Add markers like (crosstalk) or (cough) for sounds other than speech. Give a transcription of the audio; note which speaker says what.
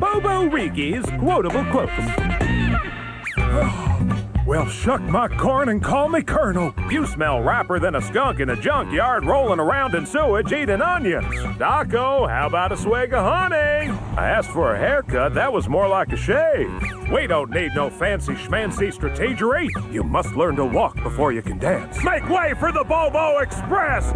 Speaker 1: Bobo Riki's quotable quotes. (sighs)
Speaker 2: Well, shuck my corn and call me Colonel.
Speaker 1: You smell rapper than a skunk in a junkyard rolling around in sewage eating onions. Daco, how about a swig of honey? I asked for a haircut, that was more like a shave. We don't need no fancy schmancy strategery. You must learn to walk before you can dance. Make way for the Bobo Express!